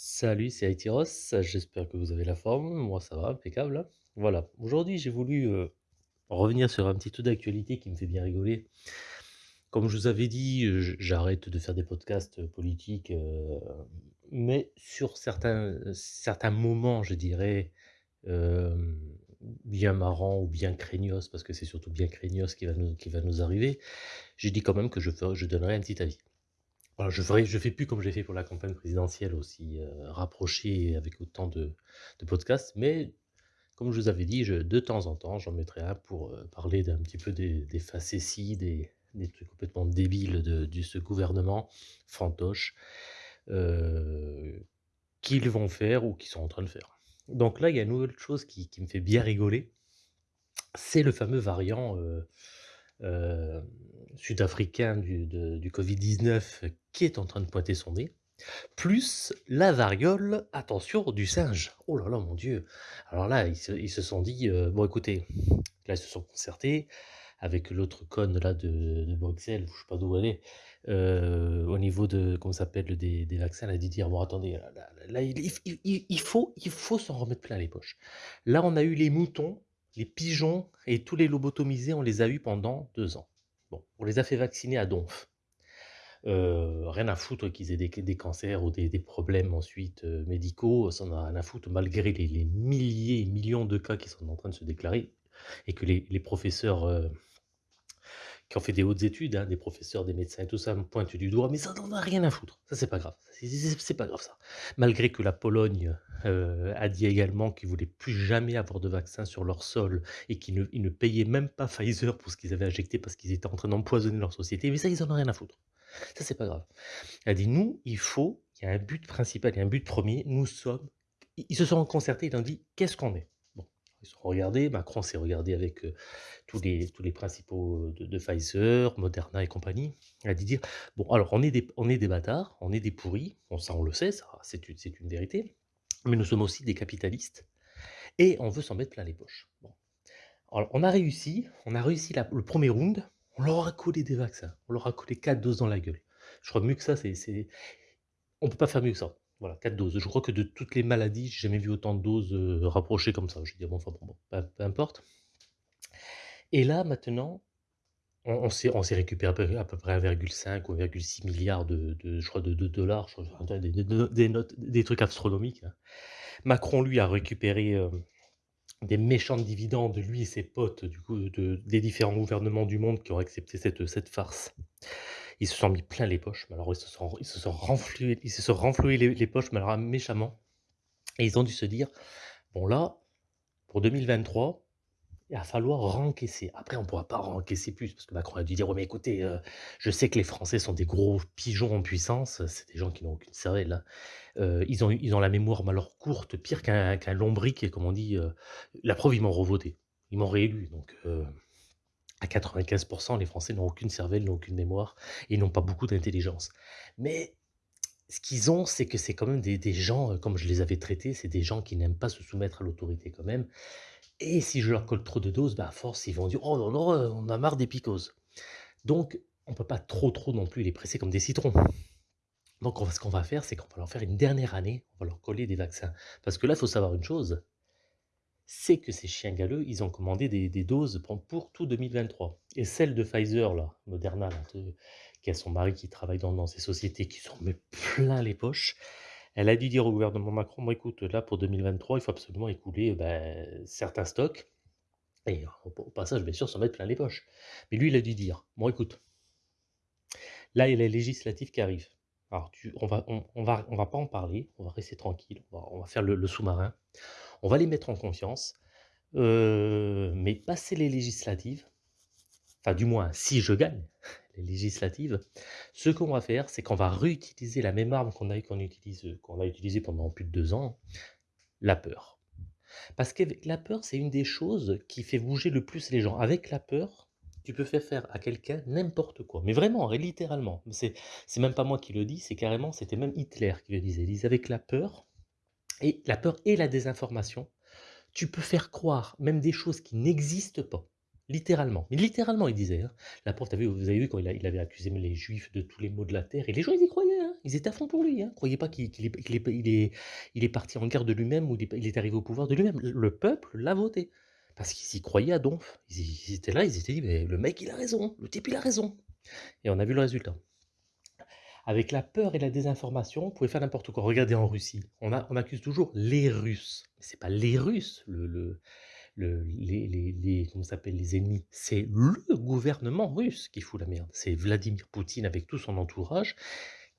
Salut, c'est Aïtiros, j'espère que vous avez la forme, moi ça va, impeccable. hein. Voilà, aujourd'hui j'ai voulu euh, revenir sur un petit truc d'actualité qui me fait bien rigoler. Comme je vous avais dit, euh, j'arrête de faire des podcasts euh, politiques, mais sur certains, certains moments, je dirais, bien marrants ou bien craignos, parce que c'est surtout bien craignos qui va nous, qui va nous arriver, j'ai dit quand même que je, je donnerai un petit avis. Je je fais plus comme j'ai fait pour la campagne présidentielle aussi, heu, rapproché avec autant de podcasts, mais comme je vous avais dit, de temps en temps, j'en mettrai un pour, heu, parler d'un petit peu des des facéties, des trucs complètement débiles de ce gouvernement fantoche, heu, qu'ils vont faire ou qu'ils sont en train de faire. Donc là, il y a une nouvelle chose qui qui me fait bien rigoler, c'est le fameux variant, heu, sud-africain du de du Covid-19 qui est en train de pointer son nez. Plus la variole, attention, du singe. Oh là là, mon Dieu. Alors là, ils se, sont dit, euh, bon écoutez, là ils se sont concertés avec l'autre conne là de, Bruxelles, je sais pas d'où elle est, euh, au niveau de, comment s'appelle, des, vaccins, elle a dit dire, bon attendez, là, il faut, il faut s'en remettre plein les poches. Là, on a eu les moutons, les pigeons et tous les lobotomisés, on les a eus pendant deux ans. On les a fait vacciner à donf. Heu, rien à foutre qu'ils aient des cancers ou des problèmes ensuite, heu, médicaux, ça on a rien à foutre malgré les milliers et millions de cas qui sont en train de se déclarer et que les professeurs, heu, qui ont fait des hautes études, hein, des professeurs, des médecins et tout ça me pointent du doigt, mais ça n'en a rien à foutre. Ça, c'est pas grave. C'est pas grave ça. Malgré que la Pologne, heu, a dit également qu'ils voulaient plus jamais avoir de vaccin sur leur sol et qu'ils ne ne payaient même pas Pfizer pour ce qu'ils avaient injecté parce qu'ils étaient en train d'empoisonner leur société, mais ça, ils en ont rien à foutre. Ça, c'est pas grave. Elle a dit: «Nous, il faut il y a un but principal, il y a un but premier. nous sommes» ils ils se sont concertés, ils ont dit: «Qu'est-ce qu'on est?» Ils se sont regardés, Macron s'est regardé avec, heu, tous les tous les principaux, de Pfizer, Moderna et compagnie. Elle a dit dire: «Bon, alors on est des on est des bâtards, on est des pourris, ça on le sait, c'est une une vérité, mais nous sommes aussi des capitalistes et on veut s'en mettre plein les poches». Bon, alors on a réussi, on a réussi le premier round, on leur a collé des vaccins, on leur a collé 4 doses dans la gueule. Je crois mieux que ça, c'est on peut pas faire mieux que ça. Voilà, 4 doses. Je crois que de toutes les maladies, j'ai jamais vu autant de doses, heu, rapprochées comme ça. Je dire, bon, enfin, bon, bon, peu peu importe et là, maintenant, on on s'est récupéré à peu près 1,5 ou 1,6 de de je crois de de dollars, je crois, des des trucs astronomiques, hein. Macron, lui, a récupéré, hem, des méchants dividendes, lui et ses potes, du coup, de des différents gouvernements du monde qui ont accepté cette, cette farce. Ils se sont mis plein les poches, mais alors ils se sont ils se sont renfloués ils se sont les poches, alors méchamment et ils ont dû se dire: «Bon là, pour 2023, il va falloir rencaisser». Après on ne pourra pas rencaisser plus parce que Macron a dû dire: «Ouais mais écoutez, heu, je sais que les Français sont des gros pigeons en puissance, c'est des gens qui n'ont aucune cervelle, hein». Heu, ils ont ils ont la mémoire alors courte, pire qu'un qu'un lombric et comme on dit, heu, la preuve ils m'ont revoté. Ils m'ont réélu donc heu, à 95% les Français n'ont aucune cervelle, n'ont aucune mémoire et n'ont pas beaucoup d'intelligence. Mais ce qu'ils ont, c'est que c'est quand même des gens, heu, comme je les avais traités, c'est des gens qui n'aiment pas se soumettre à l'autorité quand même et si je leur colle trop de doses, bah, à force, ils vont dire: «Oh non, non, heu, on a marre des picoses». Donc on peut pas trop, trop non plus les presser comme des citrons. Donc on ce qu'on va faire, c'est qu'on va leur faire une dernière année, on va leur coller des vaccins. Parce que là, il faut savoir une chose, c'est que ces chiens galeux, ils ont commandé des doses pour tout 2023 et celle de Pfizer là, Moderna là, de qui a son mari qui travaille dans ces sociétés qui s'en met plein les poches. Elle a dû dire au gouvernement Macron: «Bon écoute, là pour 2023, il faut absolument écouler, ben, certains stocks et au passage, bien sûr, s'en mettre plein les poches». Mais lui, il a dû dire: «Bon écoute, là, il y a les législatives qui arrivent. Alors on va on va on va pas en parler, on va rester tranquille, on va faire le sous-marin. On va les mettre en confiance, heu, mais passer les législatives, enfin du moins si je gagne les législatives, ce qu'on va faire, c'est qu'on va réutiliser la même arme qu'on a qu'on utilise, a utilisée pendant plus de 2 ans, la peur. Parce qu'avec la peur, c'est une des choses qui fait bouger le plus les gens. Avec la peur, tu peux faire faire à quelqu'un n'importe quoi. Mais vraiment, et littéralement. C'est même pas moi qui le dis, c'est carrément, c'était même Hitler qui le disait. Il disait avec la peur, et la peur et la désinformation, tu peux faire croire même des choses qui n'existent pas. Littéralement. Mais littéralement, il disait. Hein. La t'as vu, vous avez vu quand il, avait accusé les juifs de tous les maux de la terre, et les gens, ils y croyaient. Hein. ils étaient à fond pour lui, hein. Croyez pas qu'il est parti en guerre de lui-même ou il est arrivé au pouvoir de lui-même. Le peuple l'a voté parce qu'ils y croyaient à donf. Ils ils étaient là, ils s'étaient dit: «Mais le mec, il a raison, le type, il a raison» et on a vu le résultat. Avec la peur et la désinformation, on pouvait faire n'importe quoi. Regardez en Russie, on accuse toujours les Russes. Mais c'est pas les Russes, le le le les les les comment s'appelle? Les ennemis. C'est le gouvernement russe qui fout la merde. C'est Vladimir Poutine avec tout son entourage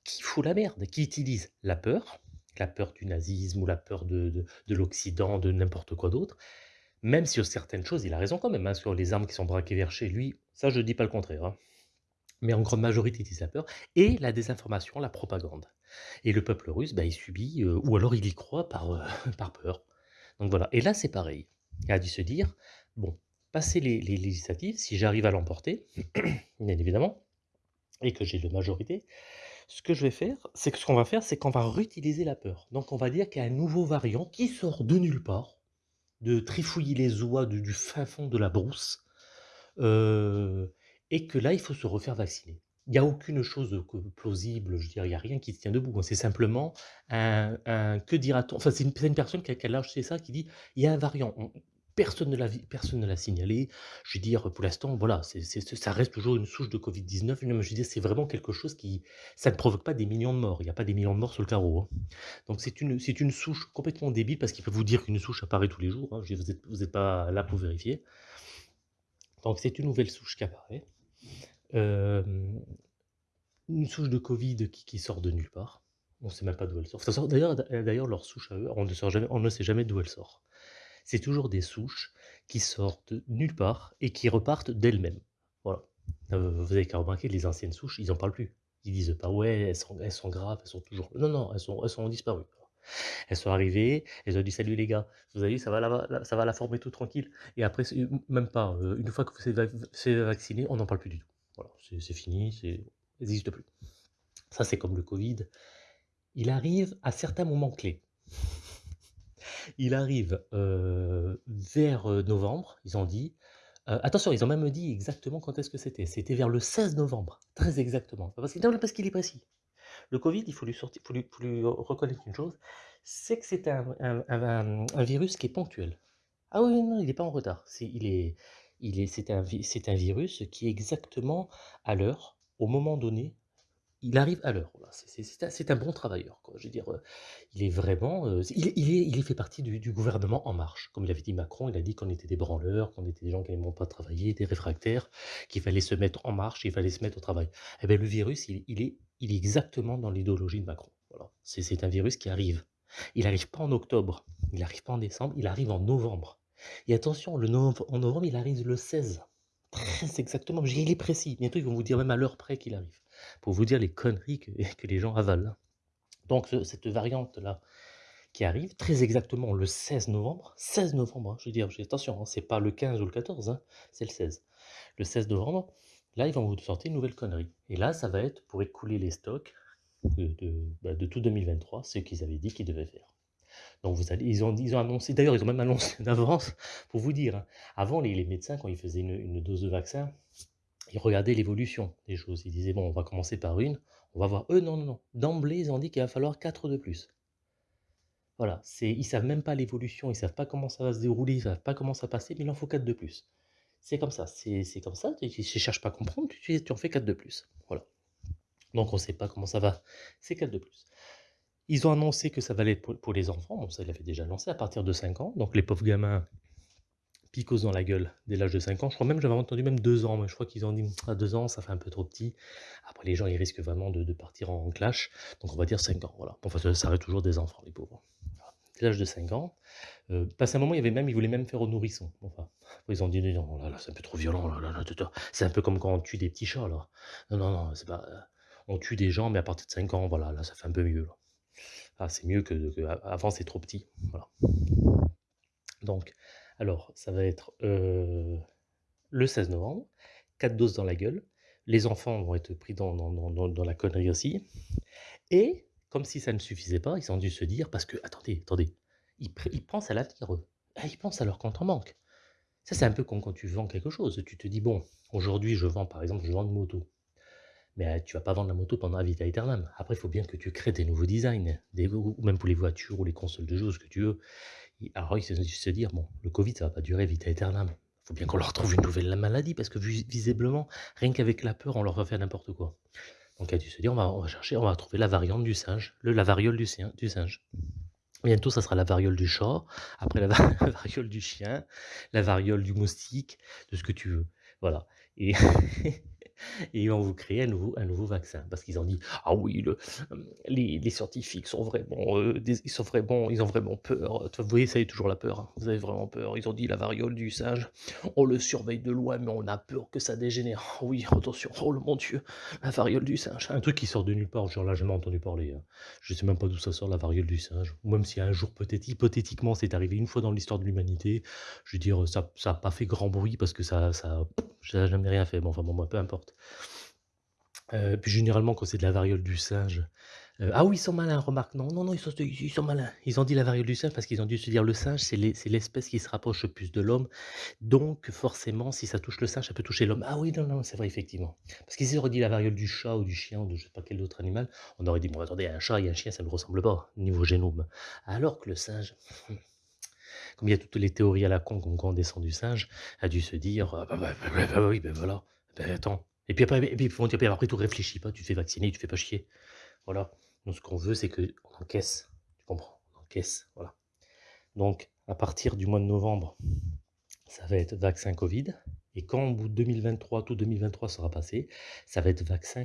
qui fout la merde, qui utilise la peur, la peur du nazisme ou la peur de de de l'Occident, de n'importe quoi d'autre. Même sur certaines choses, il a raison quand même, hein, sur les armes qui sont braquées vers chez lui, ça je dis pas le contraire, hein. Mais en grande majorité, il utilise la peur et la désinformation, la propagande. Et le peuple russe, bah, il subit, heu, ou alors il y croit par, heu, par peur. Donc voilà. Et là, c'est pareil. Il a dû se dire: «Bon, passer les législatives, si j'arrive à l'emporter, bien évidemment, et que j'ai de majorité, ce que je vais faire, c'est que ce qu'on va faire, c'est qu'on va réutiliser la peur. Donc on va dire qu'il y a un nouveau variant qui sort de nulle part, de trifouiller les oies du fin fond de la brousse, heu et que là, il faut se refaire vacciner. Il y a aucune chose plausible, je dire, il y a rien qui tient debout, hein. C'est simplement un que dira-t-on? Enfin, c'est une personne qui a quel âge c'est ça, qui dit: «Il y a un variant, on personne ne l'a signalé». Je veux dire, pour l'instant, voilà, ça reste toujours une souche de Covid-19. Non, mais je veux dire, c'est vraiment quelque chose qui ça ne provoque pas des millions de morts. Il y a pas des millions de morts sur le carreau, hein. Donc c'est une une souche complètement débile parce qu'il peut vous dire qu'une souche apparaît tous les jours, hein. Vous êtes vous êtes pas là pour vérifier. Donc c'est une nouvelle souche qui apparaît. Hem, une souche de Covid qui sort de nulle part. On sait même pas d'où elle sort. D'ailleurs leur souche à eux, on ne sort jamais on ne sait jamais d'où elle sort. C'est toujours des souches qui sortent nulle part et qui repartent d'elles-mêmes. Voilà. Heu, vous avez qu'à remarquer les anciennes souches, ils en parlent plus. Ils disent pas: «Ouais, elles sont elles sont graves, elles sont toujours» non, non, elles sont elles sont disparues. Elles sont arrivées, elles ont dit: «Salut les gars, vous avez vu ça va là ça va la forme et tout tranquille» et après même pas, une fois que vous êtes vac fait vacciner, on n'en parle plus du tout. Voilà, c'est fini, ça existe plus. Ça, c'est comme le Covid. Il arrive à certains moments clés. Il arrive, vers, novembre, ils ont dit, attention, ils ont même dit exactement quand est-ce que c'était. C'était vers le 16 novembre, très exactement. Parce que non, parce qu'il est précis. Le Covid, il faut lui sortir faut lui reconnaître une chose, c'est que c'est un virus qui est ponctuel. Ah oui, non, il est pas en retard. C'est il est il est un un virus qui est exactement à l'heure, au moment donné, il arrive à l'heure. C'est un bon travailleur, quoi. Je veux dire, heu, il est vraiment, heu, il est il fait partie du gouvernement En Marche. Comme il avait dit Macron, il a dit qu'on était des branleurs, qu'on était des gens qui n'aimeront pas travailler, des réfractaires, qu'il fallait se mettre en marche, il fallait se mettre au travail. Et beh, le virus, il il est il est exactement dans l'idéologie de Macron. C'est un virus qui arrive. Il arrive pas en octobre, il arrive pas en décembre, il arrive en novembre. Et attention, le nov en novembre, il arrive le 16. Très exactement, il est précis. Bientôt, ils vont vous dire même à l'heure près qu'il arrive. Pour vous dire les conneries que les gens avalent. Donc ce cette variante-là qui arrive très exactement le 16 novembre, 16 novembre, hein, je veux dire, attention, hein, c'est pas le 15 ou le 14, hein, c'est le 16. Le 16 novembre, là, ils vont vous sortir une nouvelle connerie et là, ça va être pour écouler les stocks de bah, tout 2023, ce qu'ils avaient dit qu'ils devaient faire. Donc vous allez ils ont annoncé d'ailleurs, ils ont même annoncé d'avance pour vous dire, hein. Avant les médecins quand ils faisaient une une dose de vaccin, ils regardaient l'évolution des choses. Ils disaient: «Bon, on va commencer par une, on va voir». Eux, non, non, non. D'emblée, ils ont dit qu'il va falloir 4 de plus. Voilà, ils savent même pas l'évolution, ils savent pas comment ça va se dérouler, ils savent pas comment ça va passer, mais il en faut 4 de plus. C'est comme ça, c'est comme ça, tu tu cherches pas à comprendre, tu en fais 4 de plus. Voilà. Donc on sait pas comment ça va, c'est 4 de plus. Ils ont annoncé que ça va l'être pour pour les enfants, bon ça, ils l'avaient déjà annoncé à partir de 5 ans, donc les pauvres gamins, picose dans la gueule dès l'âge de 5 ans. Je crois même, j'avais entendu même 2 ans, mais je crois qu'ils ont dit: «À 2 ans, ça fait un peu trop petit». Après les gens, ils risquent vraiment de partir en clash, donc on va dire 5 ans, voilà. Enfin, ça ça reste toujours des enfants, les pauvres. Dès l'âge de 5 ans, heu, passé un moment, il y avait même ils voulaient même faire aux nourrissons. Enfin, ils ont dit: «Non, là c'est un peu trop violent, là là c'est un peu comme quand on tue des petits chats, là. Non, non, c'est pas, heu, on tue des gens, mais à partir de 5 ans, voilà, là, ça fait un peu mieux, là». Ah, c'est mieux que que avant, c'est trop petit, voilà. Donc, alors, ça va être, heu, le 16 novembre, 4 doses dans la gueule. Les enfants vont être pris dans dans dans dans la connerie aussi et comme si ça ne suffisait pas, ils ont dû se dire parce que attendez, attendez, ils ils pensent à l'avenir, eux. Ah, ils pensent à leur compte en banque. Ça, c'est un peu comme quand tu vends quelque chose. Tu te dis: «Bon, aujourd'hui, je vends, par exemple, je vends une moto». mais tu vas pas vendre la moto pendant la vita aeternam. Après, il faut bien que tu crées des nouveaux designs, des, ou même pour les voitures ou les consoles de jeux, ce que tu veux. Alors, il faut se dire, bon, le Covid, ça va pas durer vita aeternam. Il faut bien qu'on leur trouve une nouvelle maladie, parce que visiblement, rien qu'avec la peur, on leur refait n'importe quoi. Donc, il a dû se dire, on va, chercher, on va trouver la variante du singe, le, la variole du, du singe. Bientôt, ça sera la variole du chat, après la, variole du chien, la variole du moustique, de ce que tu veux. Voilà. Et et ils vont vous créer un nouveau, un nouveau vaccin. Parce qu'ils ont dit, ah oui, le, les, scientifiques sont vraiment, euh, ils sont vraiment, ils ont vraiment peur. Vous voyez, ça y est toujours la peur. Hein. Vous avez vraiment peur. Ils ont dit la variole du singe, on le surveille de loin, mais on a peur que ça dégénère. Oh oui, attention, oh mon Dieu, la variole du singe. Un truc qui sort de nulle part, genre là, j'ai jamais entendu parler. Hein. Je sais même pas d'où ça sort, la variole du singe. Même si un jour, peut-être, hypothétiquement, c'est arrivé une fois dans l'histoire de l'humanité, je veux dire, ça n'a pas fait grand bruit parce que ça, ça, ça n'a jamais rien fait. Bon, enfin, bon, moi, peu importe. Euh, puis généralement, quand c'est de la variole du singe, euh, ah oui, ils sont malins, remarque. Non, non, non, ils sont, ils sont malins. Ils ont dit la variole du singe parce qu'ils ont dû se dire le singe, c'est l'espèce qui se rapproche le plus de l'homme. Donc, forcément, si ça touche le singe, ça peut toucher l'homme. Ah oui, non, non, c'est vrai, effectivement. Parce qu'ils auraient dit la variole du chat ou du chien ou de je sais pas quel autre animal, on aurait dit, bon, attendez, un chat et un chien, ça ne ressemble pas, niveau génome. Alors que le singe, comme il y a toutes les théories à la con, comme quand on descend du singe, a dû se dire, ah bah, bah, bah, oui, ben voilà, ben attends, et puis après, et puis, tout réfléchis pas, tu fais vacciner, tu te fais pas chier. Voilà. Donc ce qu'on veut, c'est qu'on encaisse. Tu comprends? On encaisse. Voilà. Donc, à partir du mois de novembre, ça va être vaccin Covid. Et quand au bout de 2023, tout 2023 sera passé, ça va être vaccin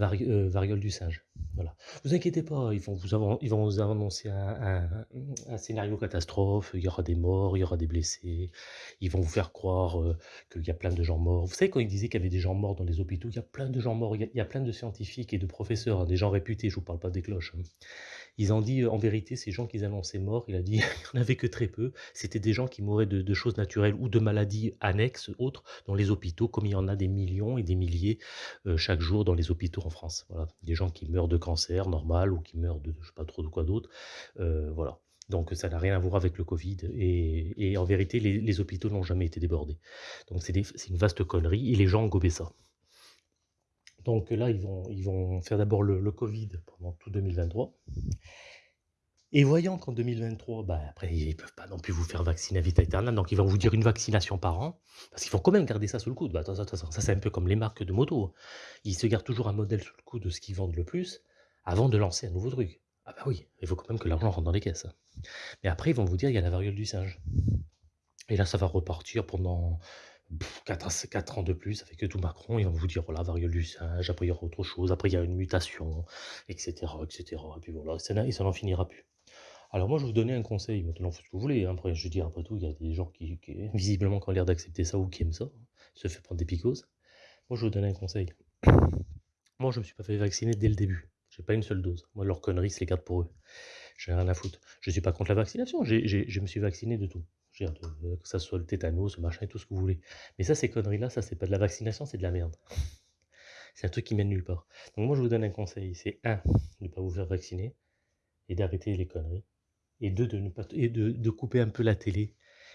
euh, variole du singe. Voilà. Vous inquiétez pas, ils vont vous, annoncer un, scénario catastrophe, il y aura des morts, il y aura des blessés, ils vont vous faire croire euh, qu'il y a plein de gens morts. Vous savez, quand ils disaient qu'il y avait des gens morts dans les hôpitaux, il y a plein de gens morts, il y a, plein de scientifiques et de professeurs, hein, des gens réputés, je vous parle pas des cloches. Hein. Ils ont dit, en vérité, ces gens qu'ils annonçaient morts, il a dit, il n'y en avait que très peu. C'était des gens qui mouraient de, choses naturelles ou de maladies annexes, autres, dans les hôpitaux, comme il y en a des millions et des milliers euh, chaque jour dans les hôpitaux France. Voilà. Des gens qui meurent de cancer normal ou qui meurent de je sais pas trop de quoi d'autre. Euh, voilà. Donc ça n'a rien à voir avec le Covid. Et, en vérité, les, hôpitaux n'ont jamais été débordés. Donc c'est une vaste connerie et les gens ont gobé ça. Donc là, ils vont, ils vont faire d'abord le, Covid pendant tout 2023. Et voyant qu'en 2023, bah, après, ils ne peuvent pas non plus vous faire vacciner à vita aeternam, donc ils vont vous dire une vaccination par an, parce qu'ils vont quand même garder ça sous le coude. Bah, ça, c'est un peu comme les marques de moto. Ils se gardent toujours un modèle sous le coude de ce qu'ils vendent le plus, avant de lancer un nouveau truc. Ah bah oui, il faut quand même que l'argent rentre dans les caisses. Mais après, ils vont vous dire, il y a la variole du singe. Et là, ça va repartir pendant 4, ans de plus avec tout Macron, ils vont vous dire voilà, variole du singe, après il y aura autre chose, après il y a une mutation, etc. etc. Et puis voilà, ça n'en finira plus. Alors moi je vous donnais un conseil, maintenant faites ce que vous voulez, hein. après je dis après tout, il y a des gens qui, visiblement qui ont l'air d'accepter ça ou qui aiment ça, se fait prendre des picoses. Moi je vous donne un conseil. Moi je me suis pas fait vacciner dès le début, j'ai pas une seule dose. Moi leur connerie c'est les garde pour eux. J'ai rien à foutre. Je suis pas contre la vaccination, je me suis vacciné de tout que ça soit le tétanos, ce machin et tout ce que vous voulez. Mais ça, ces conneries-là, ça, c'est pas de la vaccination, c'est de la merde. C'est un truc qui mène nulle part. Donc moi, je vous donne un conseil, c'est un, de ne pas vous faire vacciner et d'arrêter les conneries. Et de, ne pas, et de, couper un peu la télé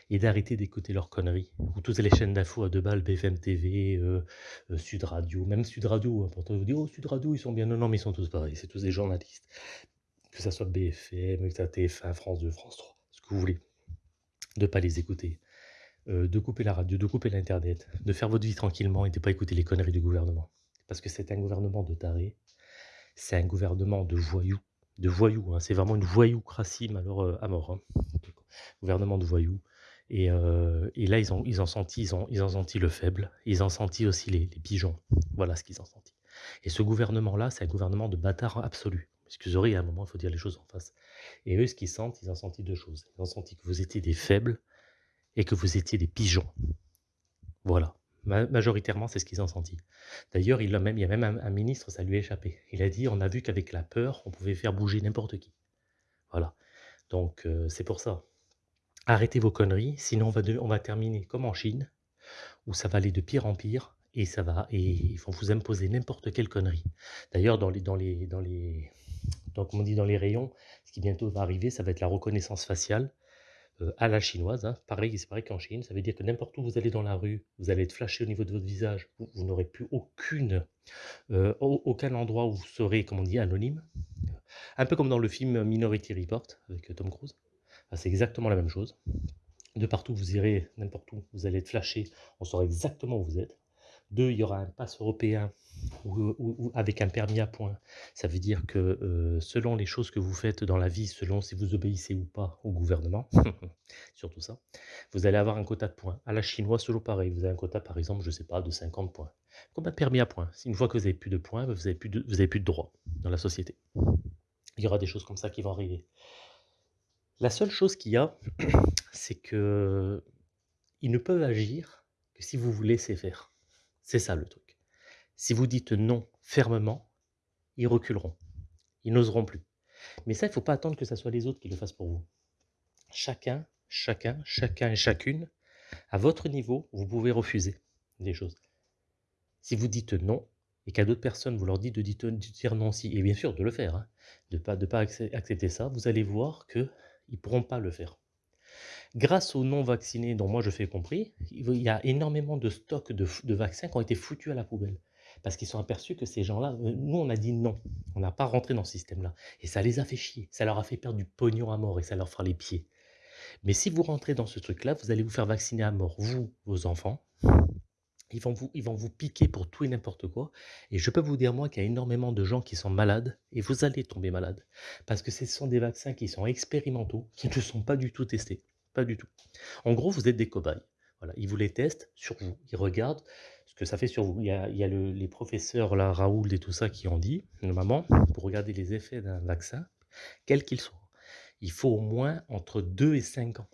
et d'arrêter d'écouter leurs conneries. Ou toutes les chaînes d'infos à deux balles, BFM TV, euh, euh, Sud Radio, même Sud Radio, hein, pourtant vous dire, oh Sud Radio, ils sont bien. Non, non, mais ils sont tous pareils, c'est tous des journalistes. Que ça soit BFM, que ça TF1, France 2, France 3, ce que vous voulez de ne pas les écouter, euh, de couper la radio, de couper l'internet, de faire votre vie tranquillement et de ne pas écouter les conneries du gouvernement. Parce que c'est un gouvernement de tarés, c'est un gouvernement de voyous, de voyous, hein. c'est vraiment une voyoucratie euh, à mort. Hein. Gouvernement de voyous. Et, euh, et, là, ils ont, ils, ont senti, ils, ont, ils ont senti le faible, ils ont senti aussi les, pigeons. Voilà ce qu'ils ont senti. Et ce gouvernement-là, c'est un gouvernement de bâtard absolu. Excusez, à un moment, il faut dire les choses en face. Et eux, ce qu'ils sentent, ils ont senti deux choses. Ils ont senti que vous étiez des faibles et que vous étiez des pigeons. Voilà. Majoritairement, c'est ce qu'ils ont senti. D'ailleurs, il, il y a même un, ministre, ça lui a échappé. Il a dit, on a vu qu'avec la peur, on pouvait faire bouger n'importe qui. Voilà. Donc, euh, c'est pour ça. Arrêtez vos conneries, sinon on va, on va terminer comme en Chine, où ça va aller de pire en pire, et ça va, et ils vont vous imposer n'importe quelle connerie. D'ailleurs, dans les, dans les, dans les, donc, on dit dans les rayons, ce qui bientôt va arriver, ça va être la reconnaissance faciale. Euh, à la chinoise. hein. Pareil, c'est pareil qu'en Chine. Ça veut dire que n'importe où vous allez dans la rue, vous allez être flashé au niveau de votre visage. Vous, n'aurez plus aucune, euh, au- aucun endroit où vous serez, comme on dit, anonyme. Un peu comme dans le film Minority Report avec euh, Tom Cruise. C'est exactement la même chose. De partout où vous irez, n'importe où, vous allez être flashé. On saura exactement où vous êtes. Deux, il y aura un pass européen ou, avec un permis à points. Ça veut dire que euh, selon les choses que vous faites dans la vie, selon si vous obéissez ou pas au gouvernement, surtout ça, vous allez avoir un quota de points. À la chinoise, toujours pareil. Vous avez un quota, par exemple, je sais pas, de 50 points. Comme un permis à points. Une fois que vous avez plus de points, vous n'avez plus de, plus de droits dans la société. Il y aura des choses comme ça qui vont arriver. La seule chose qu'il y a, c'est que ils ne peuvent agir que si vous vous laissez faire. C'est ça le truc. Si vous dites non fermement, ils reculeront. Ils n'oseront plus. Mais ça, il ne faut pas attendre que ce soit les autres qui le fassent pour vous. Chacun, chacun, chacun et chacune, à votre niveau, vous pouvez refuser des choses. Si vous dites non, et qu'à d'autres personnes, vous leur dites de dire, non aussi, et bien sûr de le faire, hein, de ne pas, pas accep- accepter ça, vous allez voir qu'ils ne pourront pas le faire. Grâce aux non-vaccinés, dont moi je fais compris, il y a énormément de stocks de, vaccins qui ont été foutus à la poubelle. Parce qu'ils sont aperçus que ces gens-là, euh, nous on a dit non, on n'a pas rentré dans ce système-là. Et ça les a fait chier, ça leur a fait perdre du pognon à mort et ça leur fera les pieds. Mais si vous rentrez dans ce truc-là, vous allez vous faire vacciner à mort, vous, vos enfants. Ils vont, vous, ils vont vous piquer pour tout et n'importe quoi. Et je peux vous dire, moi, qu'il y a énormément de gens qui sont malades, et vous allez tomber malade. Parce que ce sont des vaccins qui sont expérimentaux, qui ne sont pas du tout testés. Pas du tout. En gros, vous êtes des cobayes. Voilà, ils vous les testent sur vous. Ils regardent ce que ça fait sur vous. Il y a, les professeurs, là, Raoul et tout ça, qui ont dit, normalement, pour regarder les effets d'un vaccin, quel qu'il soit, il faut au moins entre 2 et 5 ans.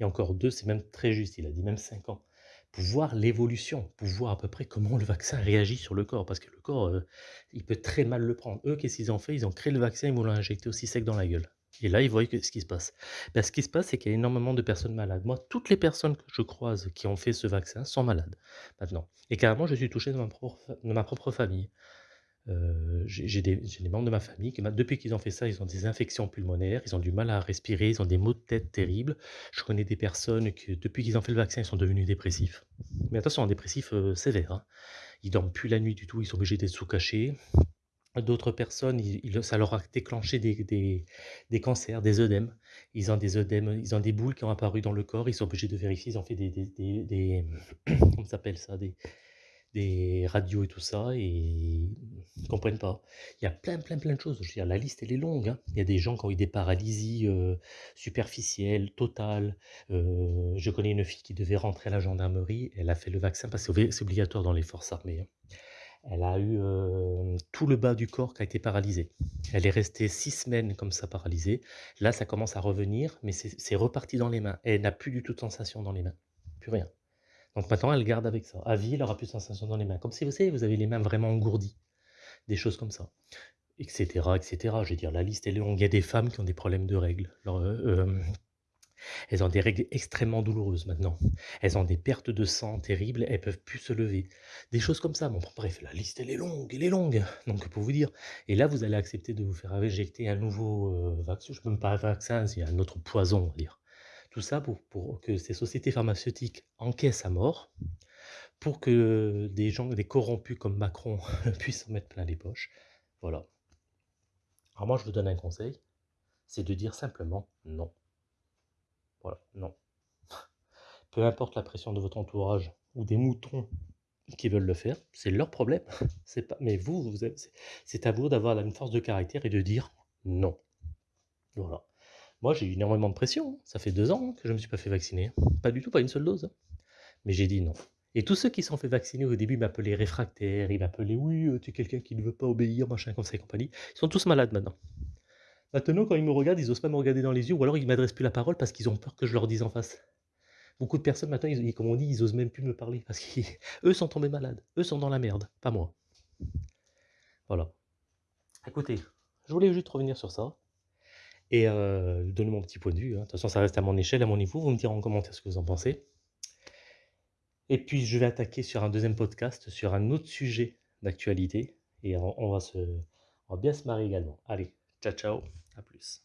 Et encore 2, c'est même très juste, il a dit même 5 ans. Pour voir l'évolution, pour voir à peu près comment le vaccin réagit sur le corps. Parce que le corps, euh, il peut très mal le prendre. Eux, qu'est-ce qu'ils ont fait? Ils ont créé le vaccin, ils vont l'injecter aussi sec dans la gueule. Et là, ils voient ce qui se passe. Ben, ce qui se passe, c'est qu'il y a énormément de personnes malades. Moi, toutes les personnes que je croise qui ont fait ce vaccin sont malades maintenant. Et carrément, je suis touché de ma propre, ma propre famille. Euh, j'ai des, membres de ma famille qui, depuis qu'ils ont fait ça, ils ont des infections pulmonaires, ils ont du mal à respirer, ils ont des maux de tête terribles. Je connais des personnes qui, depuis qu'ils ont fait le vaccin, ils sont devenus dépressifs. Mais attention, dépressifs euh, sévères. hein. Ils dorment plus la nuit du tout, ils sont obligés d'être sous-cachés. D'autres personnes, ça leur a déclenché des, des- cancers, des œdèmes. Ils ont des œdèmes, ils ont des boules qui ont apparu dans le corps, ils sont obligés de vérifier, ils ont fait des, des, s'appelle ça, des, des radios et tout ça, et ils ne comprennent pas. Il y a plein, plein, plein de choses. Je veux dire, la liste, elle est longue. hein. Il y a des gens qui ont eu des paralysies euh, superficielles, totales. Euh, je connais une fille qui devait rentrer à la gendarmerie. Elle a fait le vaccin parce que c'est obligatoire dans les forces armées. hein. Elle a eu euh, tout le bas du corps qui a été paralysé. Elle est restée six semaines comme ça paralysée. Là, ça commence à revenir, mais c'est reparti dans les mains. Elle n'a plus du tout de sensation dans les mains. Plus rien. Donc maintenant, elle garde avec ça. À vie, elle n'aura plus de sensation dans les mains. Comme si vous savez, vous avez les mains vraiment engourdies. Des choses comme ça. Etc. etc. Je veux dire, la liste est longue. Il y a des femmes qui ont des problèmes de règles. Euh, euh, elles ont des règles extrêmement douloureuses maintenant. Elles ont des pertes de sang terribles. Elles peuvent plus se lever. Des choses comme ça. Bon, bref, la liste, elle est longue. Elle est longue. Donc, pour vous dire. Et là, vous allez accepter de vous faire injecter un nouveau euh, vaccin. Je ne peux même pas un vaccin, c'est un autre poison, on va dire. Tout ça pour, pour que ces sociétés pharmaceutiques encaissent à mort, pour que des gens, des corrompus comme Macron puissent en mettre plein les poches. Voilà. Alors moi, je vous donne un conseil, c'est de dire simplement non. Voilà, non. Peu importe la pression de votre entourage ou des moutons qui veulent le faire, c'est leur problème. C'est pas, mais vous, vous c'est- à vous d'avoir une force de caractère et de dire non. Voilà. Moi, j'ai eu énormément de pression. hein. Ça fait deux ans que je ne me suis pas fait vacciner. Pas du tout, pas une seule dose. hein. Mais j'ai dit non. Et tous ceux qui sont fait vacciner au début m'appelaient réfractaire, ils m'appelaient oui, euh, tu es quelqu'un qui ne veut pas obéir, machin, comme ça et compagnie. Ils sont tous malades maintenant. Maintenant, quand ils me regardent, ils n'osent pas me regarder dans les yeux, ou alors ils ne m'adressent plus la parole parce qu'ils ont peur que je leur dise en face. Beaucoup de personnes maintenant, comme on dit, ils osent même plus me parler parce qu'eux sont tombés malades. Eux sont dans la merde, pas moi. Voilà. Écoutez, je voulais juste revenir sur ça et euh, donner mon petit point de vue. hein. De toute façon, ça reste à mon échelle, à mon niveau. Vous me direz en commentaire ce que vous en pensez. Et puis, je vais attaquer sur un deuxième podcast, sur un autre sujet d'actualité. Et on, va on va bien se marrer également. Allez, ciao, ciao, à plus.